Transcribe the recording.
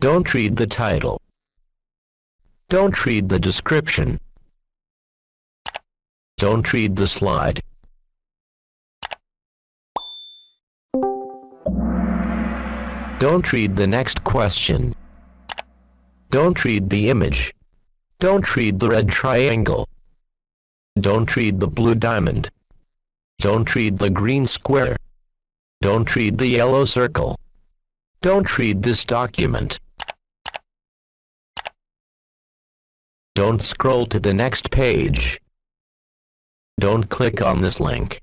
Don't read the title. Don't read the description. Don't read the slide. Don't read the next question. Don't read the image. Don't read the red triangle. Don't read the blue diamond. Don't read the green square. Don't read the yellow circle. Don't read this document. Don't scroll to the next page. Don't click on this link.